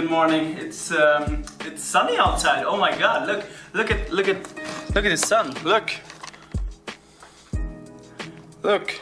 good morning. It's um, it's sunny outside. Oh my god, look, look at, look at, look at the sun. Look, look.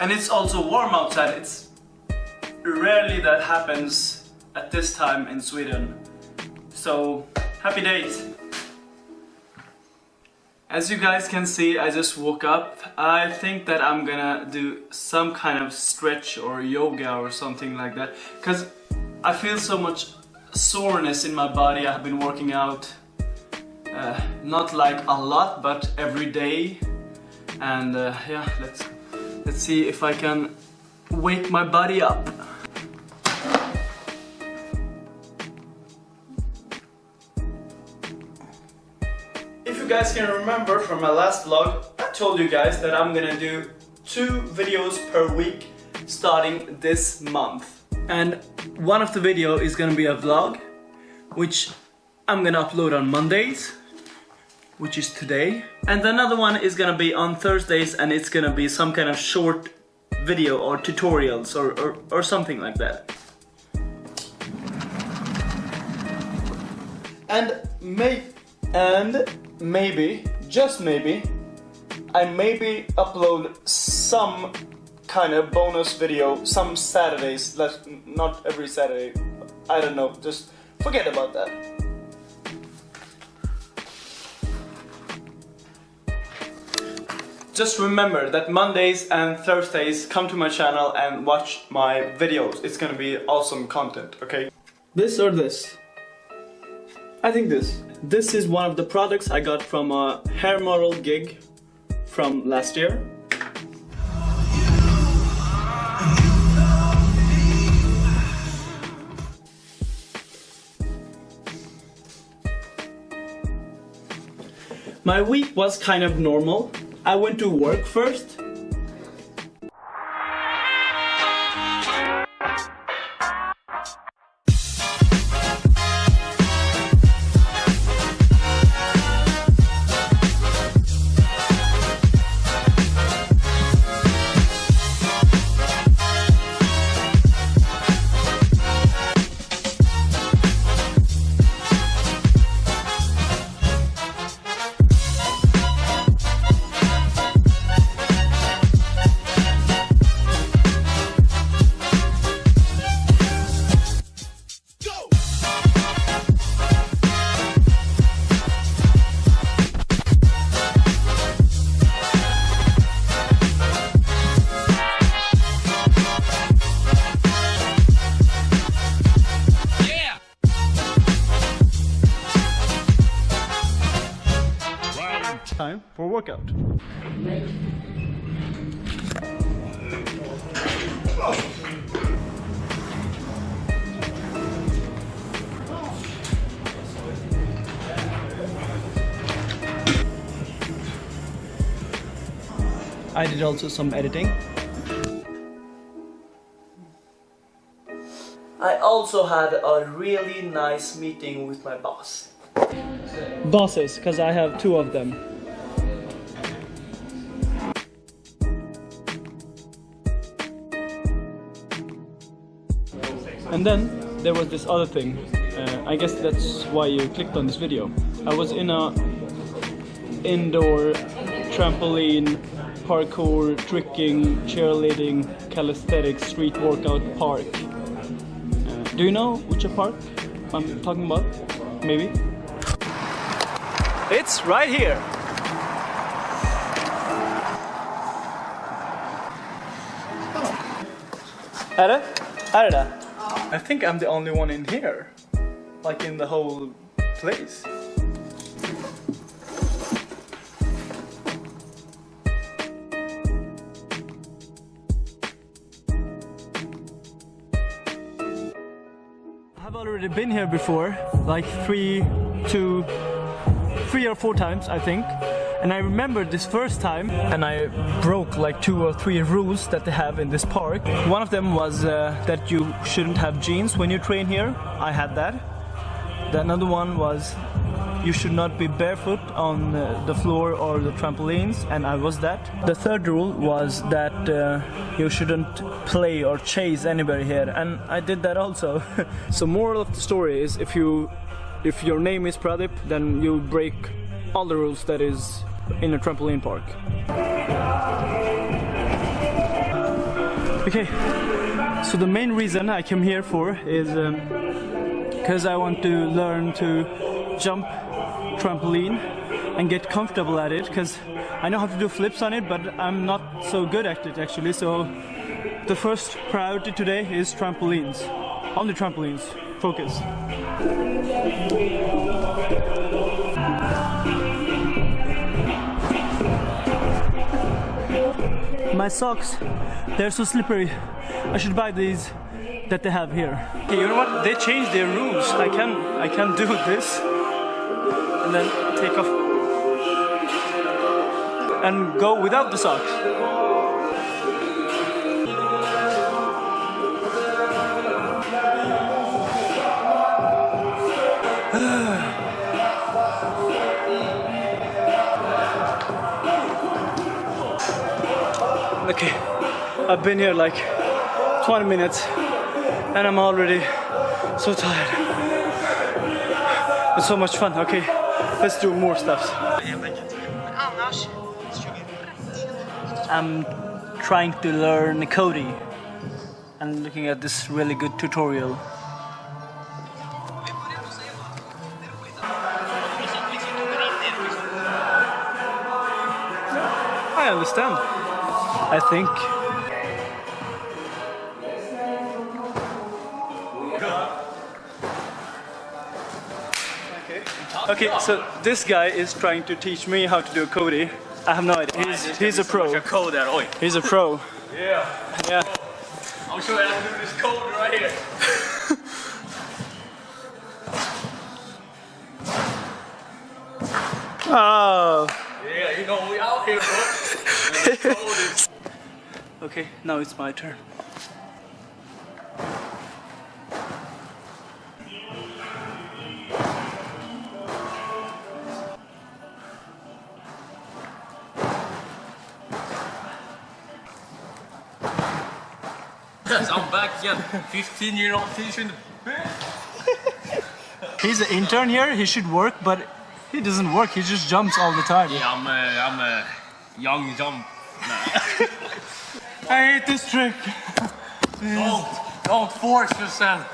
And it's also warm outside. It's rarely that happens at this time in Sweden. So, happy days. As you guys can see, I just woke up. I think that I'm gonna do some kind of stretch or yoga or something like that. Cause I feel so much soreness in my body. I have been working out uh, not like a lot, but every day. And uh, yeah, let's let's see if I can wake my body up. Guys can remember from my last vlog, I told you guys that I'm gonna do two videos per week starting this month. And one of the video is gonna be a vlog, which I'm gonna upload on Mondays, which is today. And another one is gonna be on Thursdays and it's gonna be some kind of short video or tutorials or, or, or something like that. And may and maybe, just maybe, I maybe upload some kind of bonus video some Saturdays, not every Saturday, I don't know, just forget about that. Just remember that Mondays and Thursdays come to my channel and watch my videos. It's gonna be awesome content, okay? This or this? I think this. This is one of the products I got from a hair model gig from last year. My week was kind of normal. I went to work first for a workout. I did also some editing. I also had a really nice meeting with my boss. Bosses, because I have two of them. And then there was this other thing. Uh, I guess that's why you clicked on this video. I was in a indoor trampoline, parkour, tricking, cheerleading, calisthenics, street workout park. Uh, do you know which park I'm talking about? Maybe? It's right here. Är det? Är det I think I'm the only one in here. Like in the whole place. I've already been here before, like three, two, three or four times I think. And I remember this first time and I broke like two or three rules that they have in this park. One of them was uh, that you shouldn't have jeans when you train here. I had that. The another one was you should not be barefoot on uh, the floor or the trampolines, and I was that. The third rule was that uh, you shouldn't play or chase anybody here, and I did that also. so moral of the story is if you if your name is Pradip, then you break all the rules that is in a trampoline park. Okay, so the main reason I came here for is because um, I want to learn to jump trampoline and get comfortable at it because I know how to do flips on it but I'm not so good at it actually so the first priority today is trampolines on the trampolines focus my socks. They're so slippery. I should buy these that they have here. Okay, you know what? They changed their rules. I can I can do this and then take off and go without the socks. Okay, I've been here like 20 minutes and I'm already so tired. It's so much fun, okay? Let's do more stuff. I'm trying to learn Cody and looking at this really good tutorial. I understand. I think. Okay, so this guy is trying to teach me how to do a Cody. I have no idea. He's, he's a pro. code there, oi. He's a pro. Yeah. Yeah. I'm sure to do this code right here. oh. Yeah, you know we out here, bro. okay, now it's my turn. Yes, I'm back again. 15 year old fish He's an intern here, he should work, but he doesn't work, he just jumps all the time. Yeah, I'm a, I'm a young jump. I hate this trick. Don't, don't force yourself.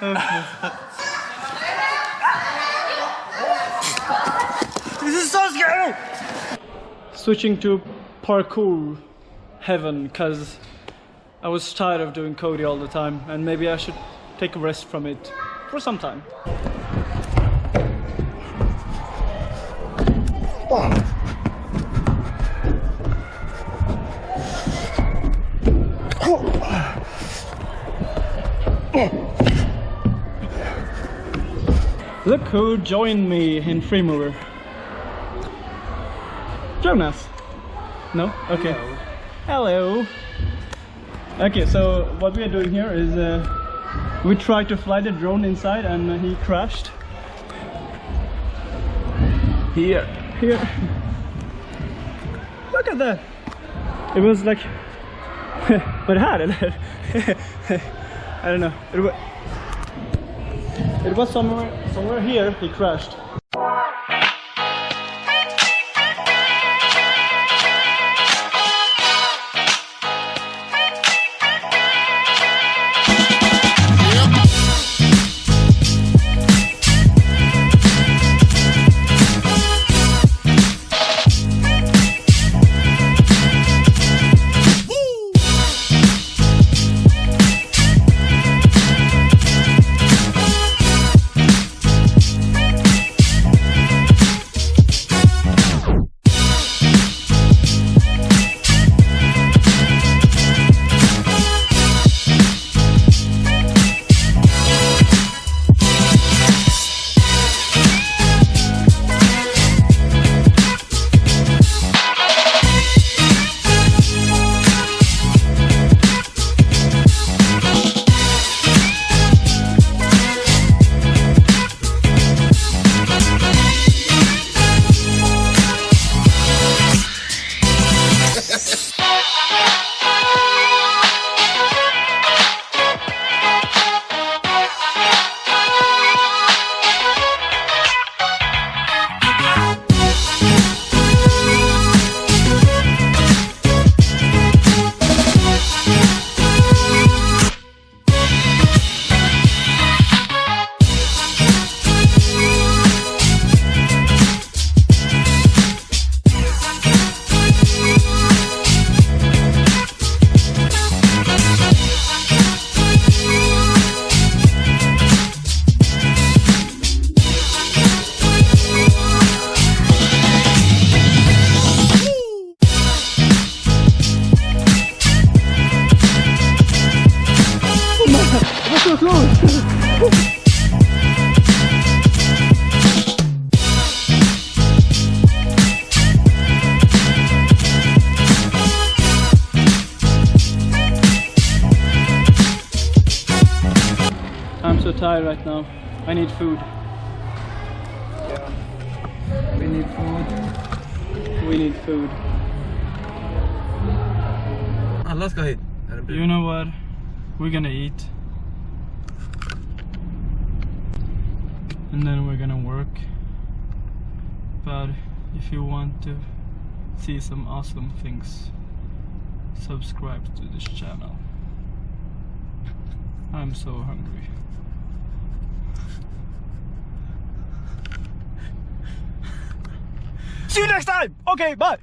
this is so scary! Switching to parkour heaven, cause I was tired of doing Cody all the time and maybe I should take a rest from it for some time. Look who joined me in Freemover. Jonas. No? Okay. Hello. Hello. Okay, so what we are doing here is uh, we tried to fly the drone inside and he crashed. Here. Here. Look at that. It was like... Vad är det här eller? I don't know. It was, somewhere, somewhere here he crashed. So tired right now. I need food. We need food. We need food. Alla ska hit. Är det You know what? We're gonna eat. And then we're gonna work. But if you want to see some awesome things, subscribe to this channel. I'm so hungry. See you next time! Okay, bye!